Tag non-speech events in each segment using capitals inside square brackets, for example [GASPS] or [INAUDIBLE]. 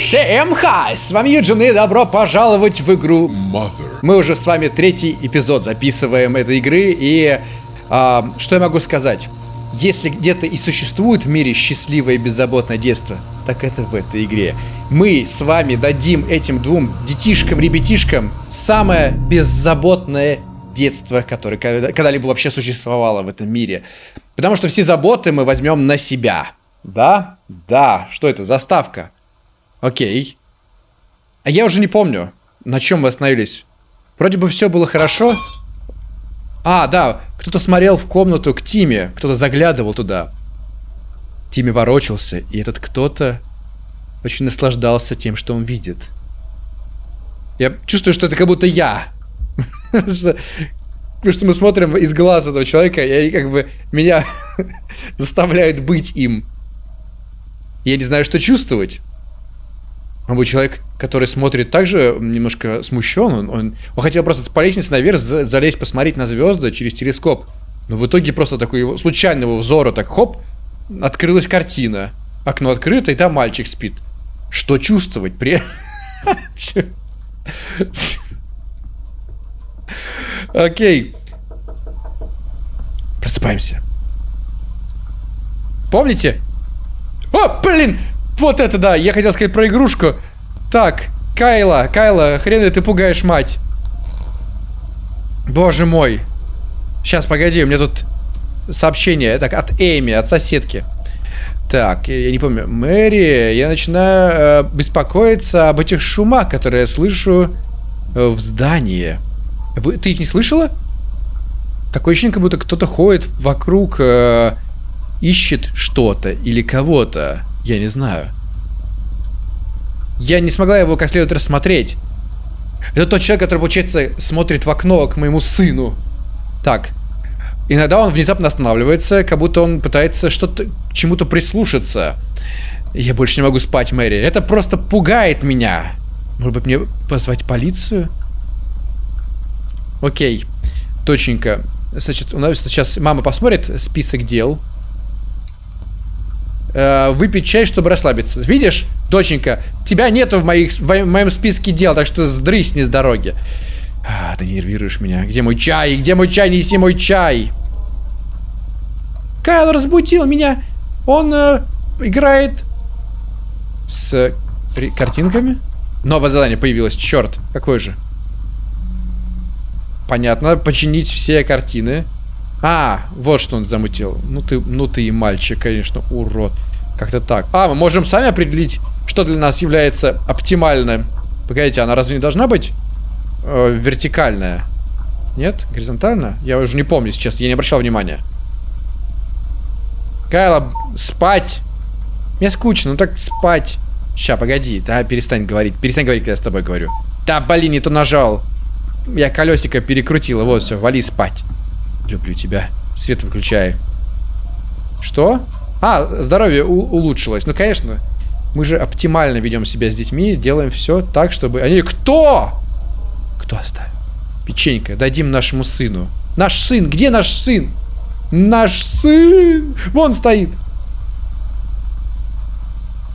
Всем хай! С вами Юджин и добро пожаловать в игру Mother. Мы уже с вами третий эпизод записываем этой игры и... А, что я могу сказать? Если где-то и существует в мире счастливое и беззаботное детство, так это в этой игре. Мы с вами дадим этим двум детишкам, ребятишкам самое беззаботное детство, которое когда-либо вообще существовало в этом мире. Потому что все заботы мы возьмем на себя. Да? Да. Что это? Заставка. Окей. А я уже не помню, на чем мы остановились. Вроде бы все было хорошо. А, да, кто-то смотрел в комнату к Тиме, кто-то заглядывал туда. Тиме ворочался, и этот кто-то очень наслаждался тем, что он видит. Я чувствую, что это как будто я. [LAUGHS] Потому что мы смотрим из глаз этого человека, и как бы меня [LAUGHS] заставляют быть им. Я не знаю, что чувствовать. Он был человек, который смотрит также немножко смущен. Он, он, он хотел просто по лестнице наверх залезть, посмотреть на звезды через телескоп. Но в итоге просто такой случайного взора, так хоп, открылась картина. Окно открыто, и там мальчик спит. Что чувствовать при... [LAUGHS] Окей. Просыпаемся. Помните? О, блин! Вот это да, я хотел сказать про игрушку. Так, Кайла, Кайла, хрен ли ты пугаешь мать? Боже мой. Сейчас, погоди, у меня тут сообщение. Так, от Эми, от соседки. Так, я не помню. Мэри, я начинаю э, беспокоиться об этих шумах, которые я слышу э, в здании. Вы, ты их не слышала? Такое ощущение, как будто кто-то ходит вокруг, э, ищет что-то или кого-то. Я не знаю. Я не смогла его как следует рассмотреть. Это тот человек, который, получается, смотрит в окно к моему сыну. Так. Иногда он внезапно останавливается, как будто он пытается что-то чему-то прислушаться. Я больше не могу спать, Мэри. Это просто пугает меня. Может быть, мне позвать полицию? Окей. Точненько. Значит, у нас сейчас мама посмотрит список дел э, выпить чай, чтобы расслабиться. Видишь, доченька, тебя нету в, моих, в моем списке дел, так что сдрысь не с дороги. А, ты нервируешь меня. Где мой чай? Где мой чай? Неси мой чай. Кайл разбудил меня. Он э, играет с картинками. Новое задание появилось. Черт, какое же? Понятно. Починить все картины. А, вот что он замутил. Ну ты, ну ты и мальчик, конечно, урод. Как-то так. А, мы можем сами определить, что для нас является оптимальным. Погодите, она разве не должна быть э, вертикальная? Нет? Горизонтальная? Я уже не помню сейчас, я не обращал внимания. Кайла, спать! Мне скучно, ну так спать. Ща, погоди, да, перестань говорить. Перестань говорить, когда я с тобой говорю. Да, блин, не то нажал. Я колесико перекрутила, вот все, вали спать. Люблю тебя. Свет выключай. Что? А, здоровье улучшилось. Ну, конечно. Мы же оптимально ведем себя с детьми. Делаем все так, чтобы... Они... Кто? Кто оставил? Печенька, дадим нашему сыну. Наш сын! Где наш сын? Наш сын! Вон стоит!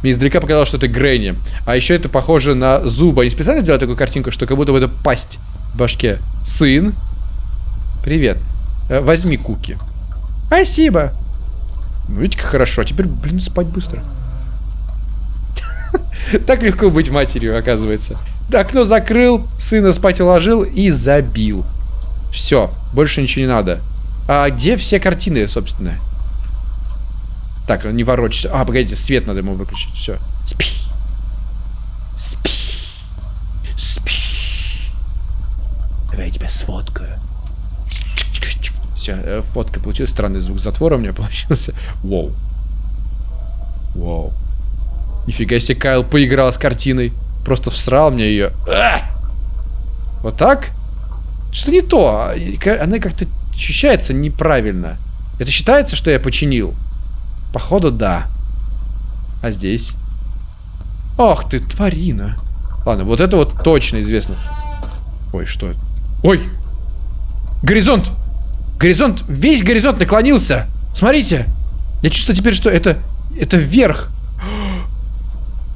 Мне издалека показалось, что это Грэнни. А еще это похоже на зубы. Они специально сделали такую картинку, что как будто бы это пасть в башке. Сын. Привет. Э, возьми куки. Спасибо. Ну, видите, как хорошо. А теперь, блин, спать быстро. [LAUGHS] Так легко быть матерью, оказывается. Окно закрыл, сына спать уложил и забил. Все, больше ничего не надо. А где все картины, собственно? Так, не ворочайся. А, погодите, свет надо ему выключить. Все. Спи. Спи. Спи. Давай я тебя сфоткаю. Все, э, фотка получилась. Странный звук затвора у меня [LAUGHS] получился. Воу. Воу. Нифига себе, Кайл поиграл с картиной. Просто всрал мне ее. А! Вот так? Что не то? Она как-то ощущается неправильно. Это считается, что я починил? Походу, да. А здесь? Ох ты, тварина. Ладно, вот это вот точно известно. Ой, что это? Ой! Горизонт! Горизонт, весь горизонт наклонился. Смотрите. Я чувствую теперь, что это, это вверх.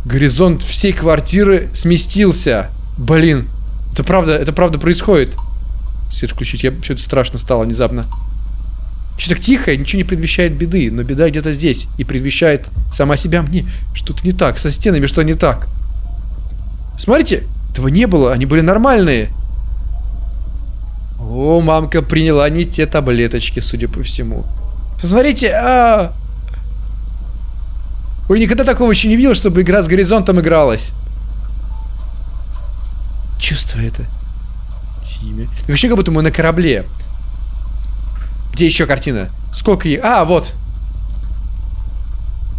Горизонт всей квартиры сместился. Блин, это правда, это правда происходит. Свет включить, я что-то страшно стало внезапно. Что так тихо, ничего не предвещает беды, но беда где-то здесь и предвещает сама себя мне. Что-то не так, со стенами что не так. Смотрите, этого не было, они были нормальные. О, мамка приняла не те таблеточки, судя по всему. Посмотрите, а. Ой, никогда такого еще не видел, чтобы игра с горизонтом игралась. Чувство это. Тиме. Вообще, как будто мы на корабле. Где еще картина? Сколько ей? А, вот.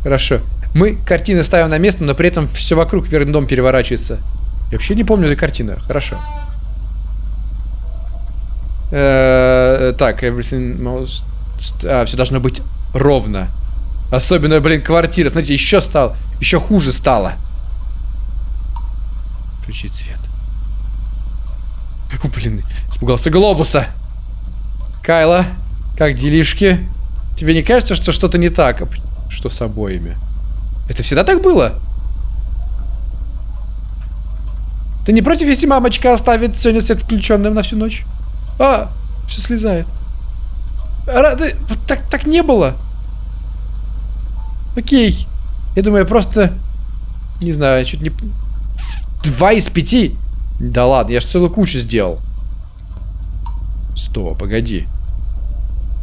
Хорошо. Мы картины ставим на место, но при этом все вокруг вверх дом переворачивается. Я вообще не помню эту картину. Хорошо. Э -э так, everything most... А, все должно быть ровно. Особенно, блин, квартира. Смотрите, еще стало. Еще хуже стало. Включить свет. О, блин, испугался глобуса. Кайла, как делишки? Тебе не кажется, что что-то не так? Что с обоими? Это всегда так было? Ты не против, если мамочка оставит сегодня свет включенным на всю ночь? А, все слезает. А, ты, так, так не было. Окей. Я думаю, я просто... Не знаю, чуть не... Два из пяти? Да ладно, я же целую кучу сделал. Стоп, погоди.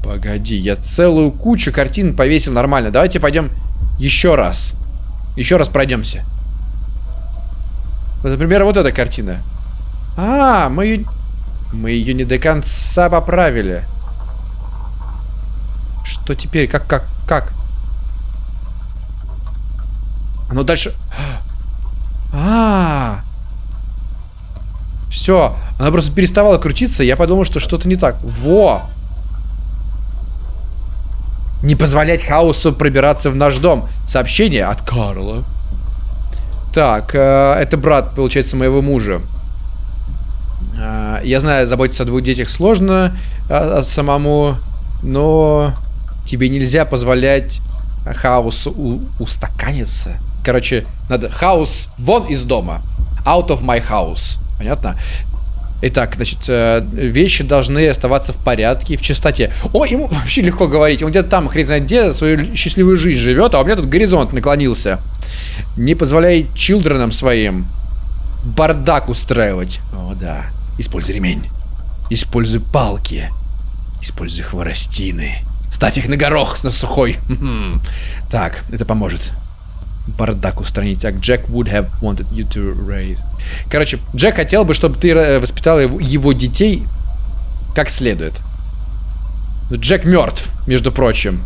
Погоди, я целую кучу картин повесил нормально. Давайте пойдем еще раз. Еще раз пройдемся. Вот, например, вот эта картина. А, мы ее... Мы ее не до конца поправили. Что теперь? Как, как, как? Оно дальше... А, -а, -а. Все. Она просто переставала крутиться, я подумал, что что-то не так. Во! Не позволять хаосу пробираться в наш дом. Сообщение от Карла. Так, э, это брат, получается, моего мужа. Э, я знаю, заботиться о двух детях сложно э, самому, но тебе нельзя позволять хаосу устаканиться. Короче, надо хаос вон из дома. Out of my house. Понятно? Итак, значит, э, вещи должны оставаться в порядке, в чистоте. О, ему вообще легко говорить. Он где-то там, хрен знает где, свою счастливую жизнь живет, а у меня тут горизонт наклонился. Не позволяй чилдренам своим бардак устраивать. О, да. Используй ремень. Используй палки. Используй хворостины. Ставь их на горох на сухой. Так, это поможет бардак устранить. Так, Джек would have wanted you to raise. Короче, Джек хотел бы, чтобы ты э, воспитал его детей как следует. Джек мертв, между прочим.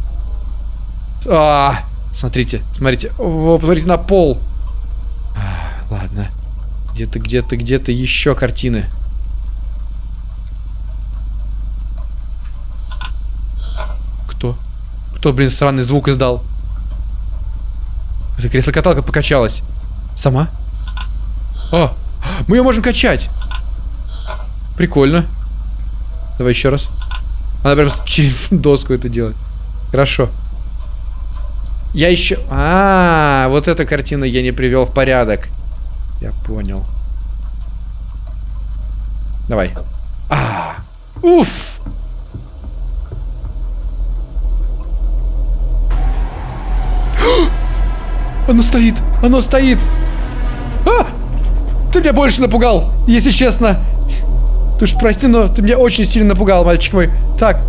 А, смотрите, смотрите. О, посмотрите на пол. А, ладно. Где-то, где-то, где-то еще картины. Кто? Кто, блин, странный звук издал? Это кресло-каталка покачалась. Сама? О, мы ее можем качать. Прикольно. Давай еще раз. Она прям [LAUGHS] через доску это делает. Хорошо. Я еще... А, -а, а, вот эта картина я не привел в порядок. Я понял. Давай. А, уф. Оно стоит! Оно стоит! А! Ты меня больше напугал, если честно. Ты уж прости, но ты меня очень сильно напугал, мальчик мой. Так.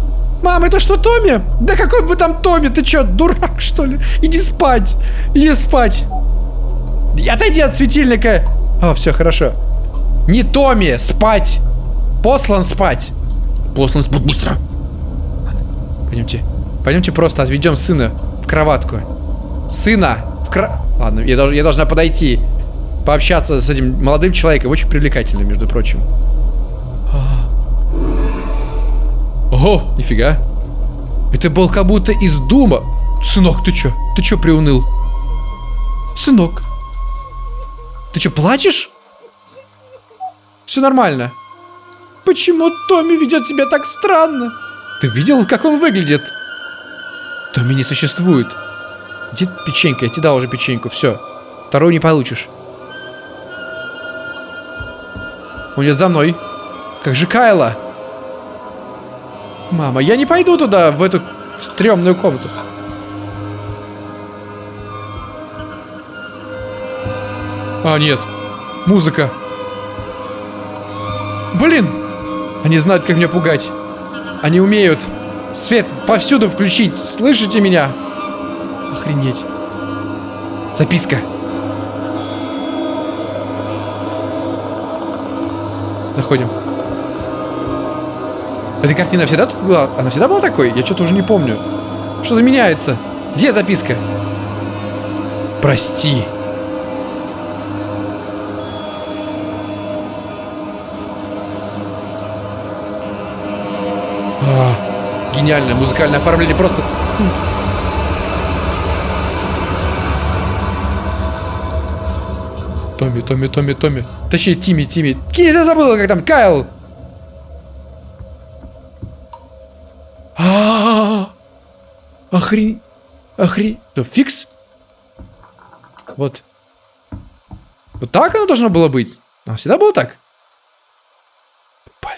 Мам, это что, Томми? Да какой бы там Томми? Ты что, дурак, [LAUGHS] что ли? Иди спать. Иди спать. Отойди от светильника. О, все, хорошо. Не Томми, спать. Послан спать. Послан спать быстро. Пойдемте. Пойдемте просто отведем сына в кроватку. Сына кра... Ладно, я, дож... я должна подойти. Пообщаться с этим молодым человеком. Очень привлекательным, между прочим. Ого, нифига. Это был как будто из Дума. Сынок, ты чё? Ты чё приуныл? Сынок. Ты чё, плачешь? Все нормально. Почему Томми ведет себя так странно? Ты видел, как он выглядит? Томми не существует. Где печенька? Я тебе дал уже печеньку, все. Вторую не получишь. Он идет за мной. Как же Кайла? Мама, я не пойду туда, в эту стрёмную комнату. А, нет. Музыка. Блин! Они знают, как меня пугать. Они умеют. Свет повсюду включить. Слышите меня? Охренеть. Записка. Заходим. Эта картина всегда тут была? Она всегда была такой? Я что-то уже не помню. Что-то меняется. Где записка? Прости. А, гениальное музыкальное оформление. Просто... Томми, Томми, Томми, Томми. Точнее, Тимми, Тимми. Я забыл, как там, Кайл. А, охрень, охрень. Фикс? Вот. Вот так оно должно было быть. А всегда было так? Блин.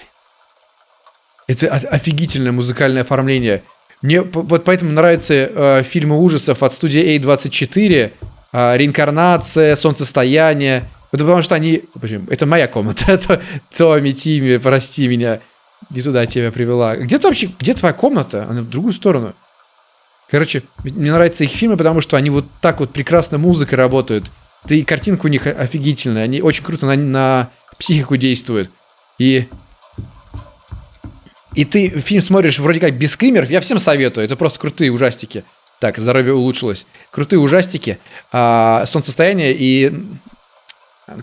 Это офигительное музыкальное оформление. Мне вот поэтому нравятся э, фильмы ужасов от студии A24. Э, Реинкарнация, Солнцестояние. Это потому что они... Почему? Это моя комната. [LAUGHS] Томми, Тимми, прости меня. Не туда тебя привела. Где ты вообще... Где твоя комната? Она в другую сторону. Короче, мне нравятся их фильмы, потому что они вот так вот прекрасно музыкой работают. Да и картинка у них офигительная. Они очень круто на, на психику действуют. И... И ты фильм смотришь вроде как без скримеров. Я всем советую. Это просто крутые ужастики. Так, здоровье улучшилось. Крутые ужастики. А, солнцестояние и...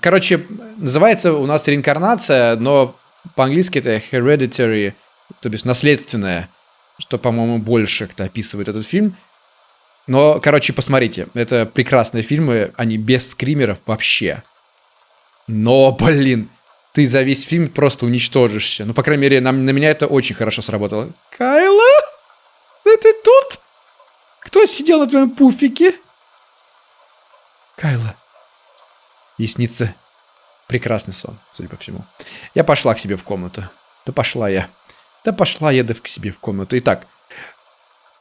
Короче, называется у нас реинкарнация, но по-английски это hereditary, то есть наследственное, что, по-моему, больше кто описывает этот фильм. Но, короче, посмотрите, это прекрасные фильмы, они без скримеров вообще. Но, блин, ты за весь фильм просто уничтожишься. Ну, по крайней мере, на, на меня это очень хорошо сработало. Кайла? Кто сидел на твоем пуфике? Кайла. И снится Прекрасный сон, судя по всему. Я пошла к себе в комнату. Да пошла я. Да пошла я да к себе в комнату. Итак.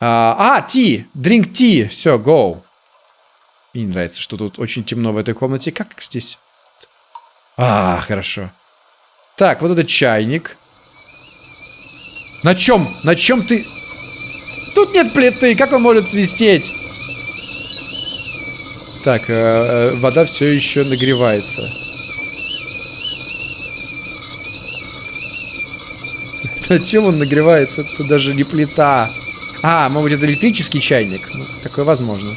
А, а ти! Drink tea! Все, go. Мне не нравится, что тут очень темно в этой комнате. Как здесь? А, хорошо. Так, вот это чайник. На чем? На чем ты... Тут нет плиты, как он может свистеть? Так, э, э, вода все еще нагревается. [LAUGHS] На чем он нагревается? Это даже не плита. А, может это электрический чайник? Ну, такое возможно.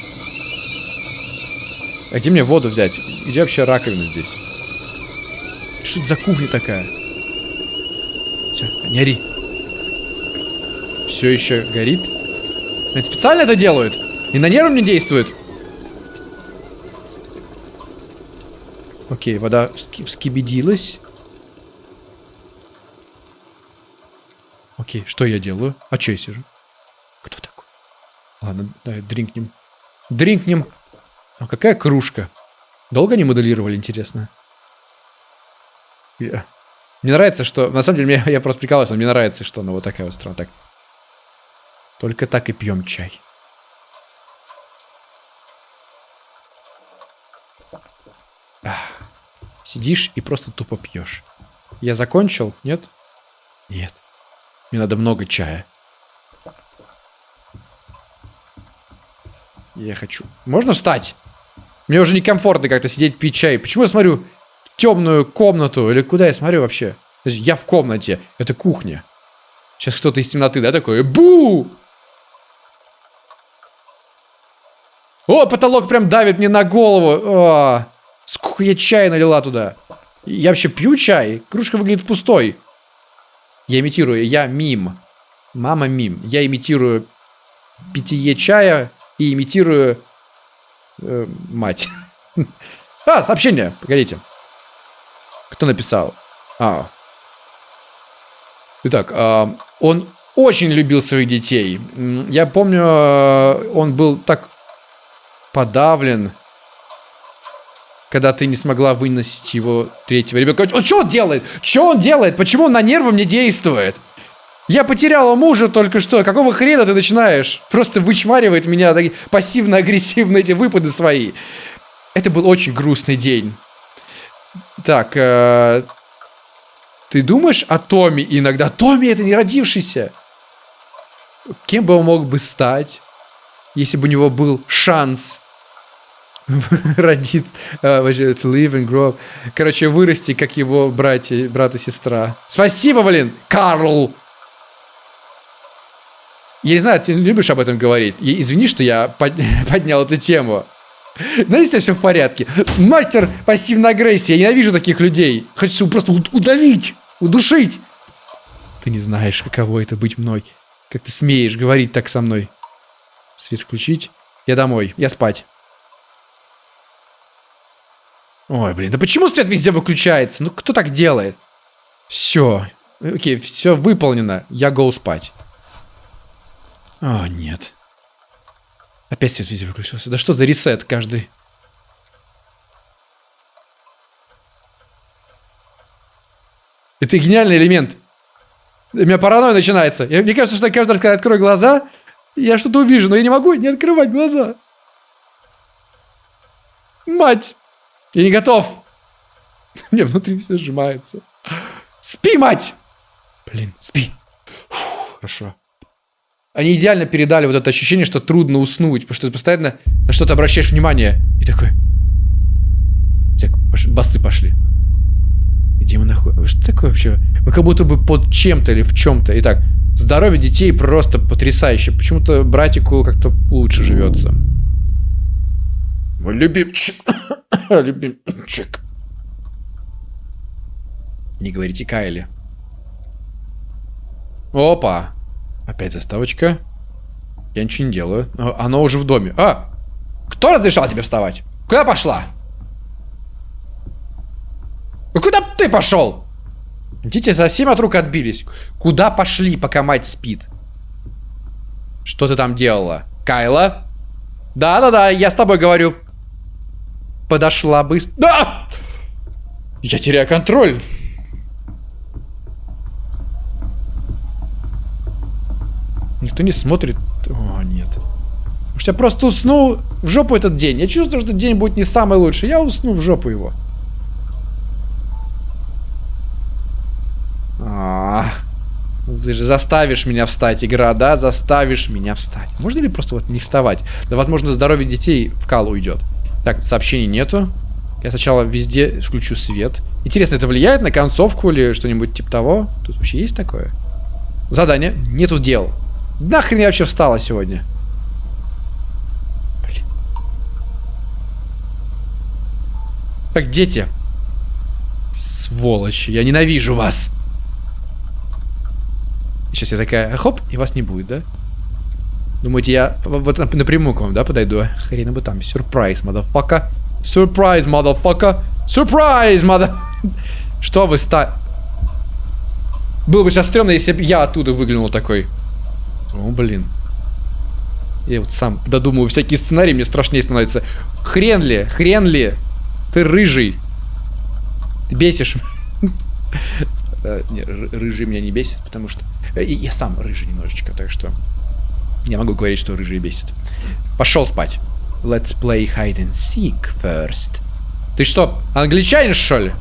А где мне воду взять? Где вообще раковина здесь? Что это за кухня такая? Все, не ори. Все еще горит. Это специально это делают? И на нервы мне действует? Окей, вода вскибедилась. Окей, что я делаю? А что я сижу? Кто такой? Ладно, давай дринкнем. Дринкнем. А какая кружка? Долго они моделировали, интересно? Я... Мне нравится, что... На самом деле, мне, я просто прикалываюсь, но мне нравится, что она вот такая вот страна. Так. Только так и пьем чай. Ах. Сидишь и просто тупо пьешь. Я закончил? Нет? Нет. Мне надо много чая. Я хочу. Можно встать? Мне уже некомфортно как-то сидеть пить чай. Почему я смотрю в темную комнату? Или куда я смотрю вообще? Я в комнате. Это кухня. Сейчас кто-то из темноты, да, такой? Бу! О, потолок прям давит мне на голову. О, сколько я чая налила туда. Я вообще пью чай? Кружка выглядит пустой. Я имитирую, я мим. Мама мим. Я имитирую питье чая и имитирую э, мать. [LAUGHS] А, сообщение. Погодите. Кто написал? А. Итак, э, он очень любил своих детей. Я помню, э, он был так подавлен когда ты не смогла выносить его третьего ребенка. Он что он делает? Что он делает? Почему он на нервы мне действует? Я потеряла мужа только что. Какого хрена ты начинаешь? Просто вычмаривает меня пассивно-агрессивно эти выпады свои. Это был очень грустный день. Так, э, ты думаешь о Томе иногда? Томми это не родившийся. Кем бы он мог бы стать, если бы у него был шанс [LAUGHS] родиться, uh, to live and grow Короче, вырасти, как его братья, брат и сестра. Спасибо, блин, Карл! Я не знаю, ты любишь об этом говорить. И извини, что я под... [LAUGHS] поднял эту тему. Но если все в порядке. Мастер пассивной агрессии. Я ненавижу таких людей. Хочу просто удавить, удушить. Ты не знаешь, каково это быть мной. Как ты смеешь говорить так со мной. Свет включить. Я домой. Я спать. Ой, блин, да почему свет везде выключается? Ну, кто так делает? Все. Окей, все выполнено. Я гоу спать. О, нет. Опять свет везде выключился. Да что за ресет каждый? Это гениальный элемент. У меня паранойя начинается. Я, мне кажется, что я каждый раз, когда открою глаза, я что-то увижу, но я не могу не открывать глаза. Мать! Я не готов! [LAUGHS] Мне внутри все сжимается. Спи, мать! Блин, спи. Фу, хорошо. Они идеально передали вот это ощущение, что трудно уснуть, потому что ты постоянно на что-то обращаешь внимание. И такой... Так, басы пошли. Где мы находимся? Что такое вообще? Мы как будто бы под чем-то или в чем-то. Итак, здоровье детей просто потрясающе. Почему-то братику как-то лучше живется. Мой любимчик. [COUGHS] любимчик. Не говорите Кайли. Опа. Опять заставочка. Я ничего не делаю. Оно уже в доме. А! Кто разрешал тебе вставать? Куда пошла? Куда ты пошел? Дети совсем от рук отбились. Куда пошли, пока мать спит? Что ты там делала? Кайла? Да-да-да, я с тобой говорю. Подошла быстро. Да! Я теряю контроль. Никто не смотрит. О, нет. Может, я просто усну в жопу этот день. Я чувствую, что день будет не самый лучший. Я усну в жопу его. А. Ты же заставишь меня встать, игра, да? Заставишь меня встать. Можно ли просто вот не вставать? Да, возможно, здоровье детей в кал уйдет. Так, сообщений нету. Я сначала везде включу свет. Интересно, это влияет на концовку или что-нибудь типа того? Тут вообще есть такое? Задание. Нету дел. Нахрен я вообще встала сегодня? Блин. Так, дети. Сволочи, я ненавижу вас. Сейчас я такая, хоп, и вас не будет, да? Думаете, я вот напрямую к вам, да, подойду? Хрена бы там. Сюрприз, мадафака. Сюрприз, мадафака. Сюрприз, мада... [LAUGHS] Что вы ста... Было бы сейчас стрёмно, если бы я оттуда выглянул такой. О, блин. Я вот сам додумываю всякие сценарии, мне страшнее становится. Хрен ли, хрен ли. Ты рыжий. Ты бесишь. [LAUGHS] Э, рыжий меня не бесит, потому что... Э, я сам рыжий немножечко, так что... Я могу говорить, что рыжий бесит. Пошел спать. Let's play hide and seek first. Ты что, англичанин, что ли?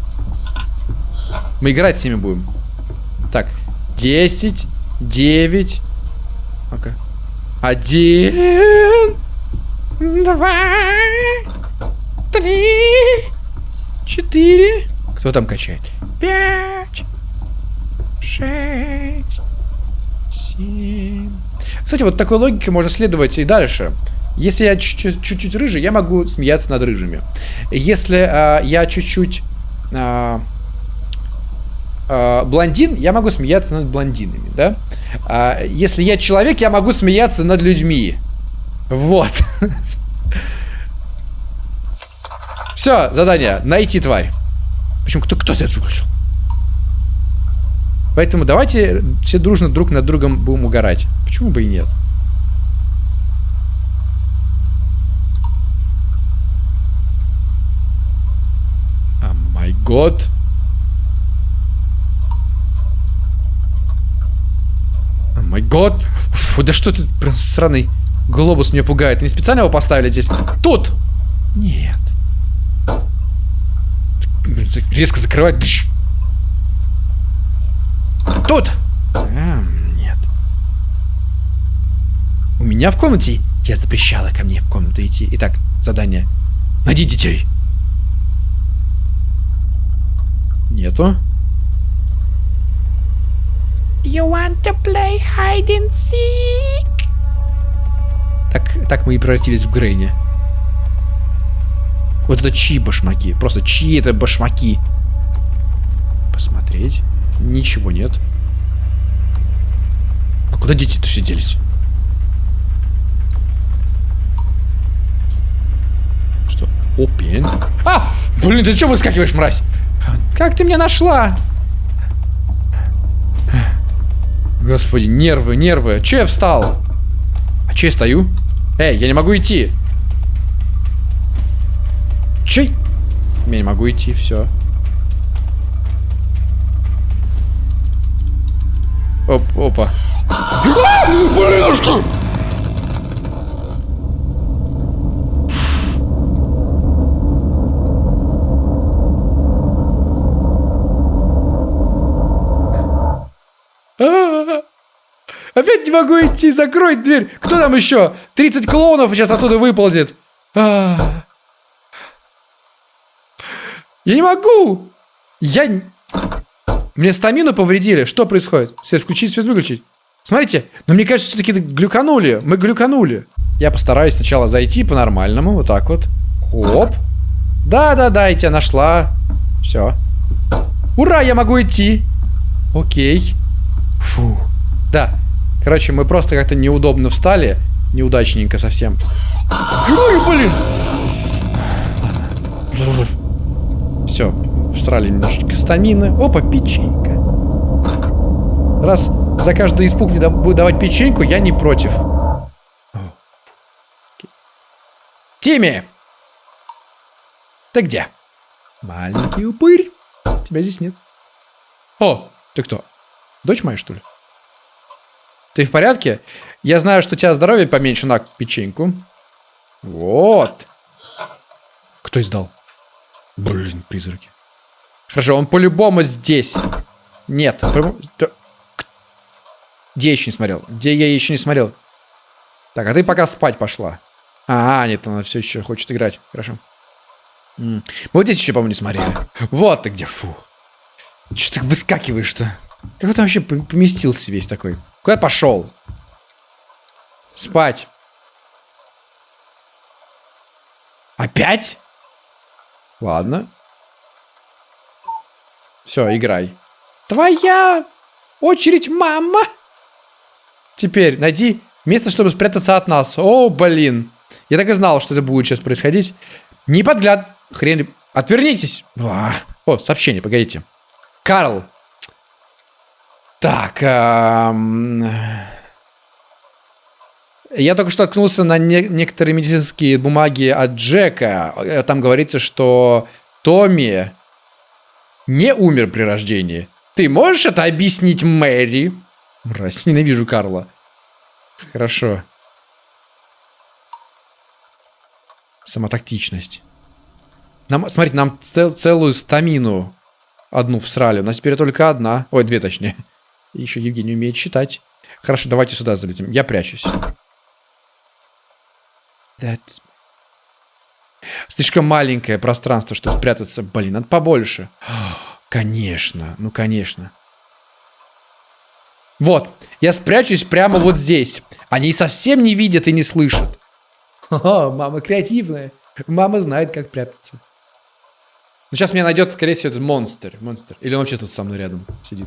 Мы играть с ними будем. Так, 10, 9, ну-ка. Один, два, три, четыре. Кто там качает? Пять, шесть, семь. Кстати, вот такой логикой можно следовать и дальше. Если я чуть-чуть рыжий, я могу смеяться над рыжими. Если э, я чуть-чуть э, э, блондин, я могу смеяться над блондинами, да? А, если я человек, я могу смеяться над людьми. Вот. [LAUGHS] Все, задание. Найти тварь. Почему? Кто, кто свет выключил? Поэтому давайте все дружно друг над другом будем угорать. Почему бы и нет? год. О май год. Фу, да что это, блин, сраный глобус меня пугает. Они специально его поставили здесь? Тут! Нет. Резко закрывать. Тут! А, нет. У меня в комнате я запрещала ко мне в комнату идти. Итак, задание. Найди детей. Нету. You want to play hide and seek? Так, так мы и превратились в Грейни. Вот это чьи башмаки? Просто чьи это башмаки? Посмотреть. Ничего нет. А куда дети-то все делись? Что? Опен. А! Блин, ты что выскакиваешь, мразь? Как ты меня нашла? Господи, нервы, нервы. Че я встал? А че я стою? Эй, я не могу идти. Че? Я не могу идти, все. Оп, опа. А, блинушка! Опять не могу идти, закрой дверь. Кто там еще? 30 клоунов сейчас оттуда выползет. А. Я не могу. Я... Мне стамину повредили. Что происходит? Свет включить, свет выключить. Смотрите, но мне кажется, все-таки глюканули. Мы глюканули. Я постараюсь сначала зайти по-нормальному. Вот так вот. Оп. Да-да-да, я тебя нашла. Все. Ура, я могу идти. Окей. Фу. Да. Короче, мы просто как-то неудобно встали. Неудачненько совсем. Ой, блин! Все, всрали немножечко стамины. Опа, печенька. Раз за каждый испуг не будет давать печеньку, я не против. Тимми! Ты где? Маленький упырь. Тебя здесь нет. О, ты кто? Дочь моя, что ли? Ты в порядке? Я знаю, что у тебя здоровье поменьше на печеньку. Вот. Кто издал? Блин, призраки. Хорошо, он по-любому здесь. Нет. Где я еще не смотрел? Где я еще не смотрел? Так, а ты пока спать пошла. А, нет, она все еще хочет играть. Хорошо. М -м. Вот здесь еще, по-моему, не смотрели. Вот ты где, фу. Че ты выскакиваешь-то? Как ты вообще поместился весь такой? Куда пошел? Спать. Опять? Ладно. Все, играй. Твоя очередь, мама. Теперь найди место, чтобы спрятаться от нас. О, блин. Я так и знал, что это будет сейчас происходить. Не подгляд. Хрен. Отвернитесь. О, сообщение, погодите. Карл, так. Эм... Я только что откнулся на не некоторые медицинские бумаги от Джека. Э, там говорится, что Томми не умер при рождении. Ты можешь это объяснить Мэри? Мразь, ненавижу Карла. Хорошо. Самотактичность. Нам, смотрите, нам цел, целую стамину одну всрали. У нас теперь только одна. Ой, две точнее. Еще Евгений умеет читать. Хорошо, давайте сюда залетим. Я прячусь. That's... Слишком маленькое пространство, чтобы спрятаться. Блин, надо побольше. [GASPS] Конечно, ну конечно. Вот, я спрячусь прямо вот здесь. Они совсем не видят и не слышат. О, мама креативная. Мама знает, как прятаться. Ну, сейчас меня найдет, скорее всего, этот монстр. Монстр. Или он вообще тут со мной рядом сидит.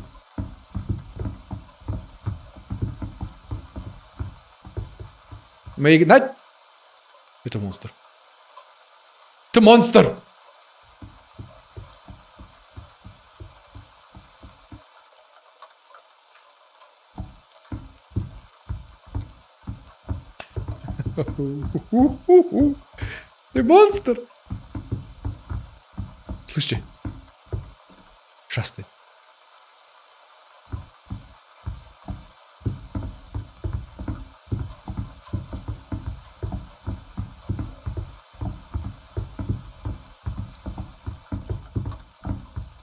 Мы гнать... Это монстр. Это монстр! Ты монстр! [LAUGHS] Слышите? Ужасный.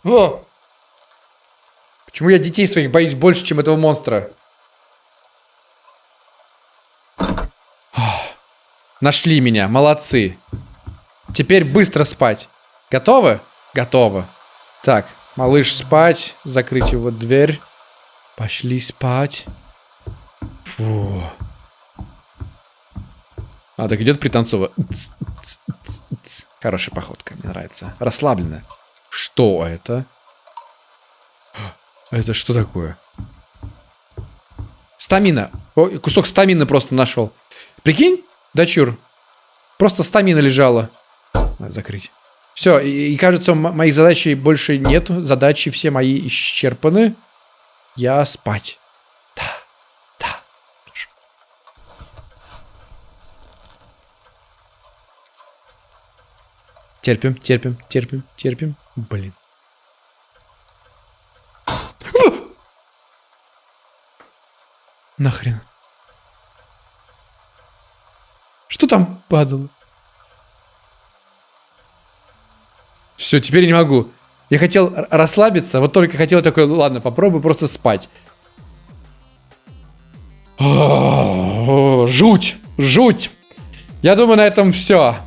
О! Почему я детей своих боюсь больше, чем этого монстра? Нашли меня, молодцы. Теперь быстро спать. Готовы? Готовы. Так, малыш спать, закрыть его дверь. Пошли спать. Фу. А, так идет пританцовывая. Хорошая походка, мне нравится. Расслабленно. Что это? [GASPS] Это что такое? Стамина. О, кусок стамины просто нашел. Прикинь, дочур. Просто стамина лежала. Надо закрыть. Все, и, и кажется, моих задач больше нет. Задачи все мои исчерпаны. Я спать. Терпим, терпим, терпим, терпим. Блин. Нахрен. Что там падало? Все, теперь не могу. Я хотел расслабиться, вот только хотел такой, ладно, попробую просто спать. жуть, жуть. Я думаю, на этом все.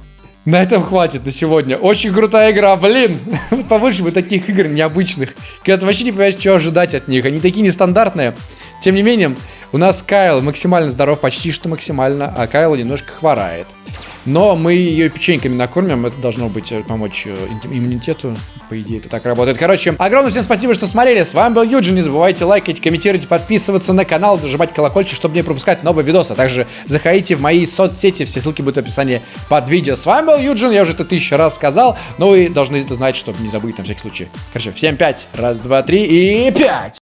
На этом хватит на сегодня. Очень крутая игра, блин. [LAUGHS] Побольше бы таких игр необычных. Когда ты вообще не понимаешь, что ожидать от них. Они такие нестандартные. Тем не менее, у нас Кайл максимально здоров, почти что максимально, а Кайл немножко хворает. Но мы ее печеньками накормим, это должно быть э, помочь э, иммунитету. По идее, это так работает. Короче, огромное всем спасибо, что смотрели. С вами был Юджин. Не забывайте лайкать, комментировать, подписываться на канал, нажимать колокольчик, чтобы не пропускать новые видосы. А также заходите в мои соцсети, все ссылки будут в описании под видео. С вами был Юджин, я уже это тысячу раз сказал, но вы должны это знать, чтобы не забыть на всякий случай. Короче, всем пять. Раз, два, три и пять.